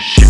shit.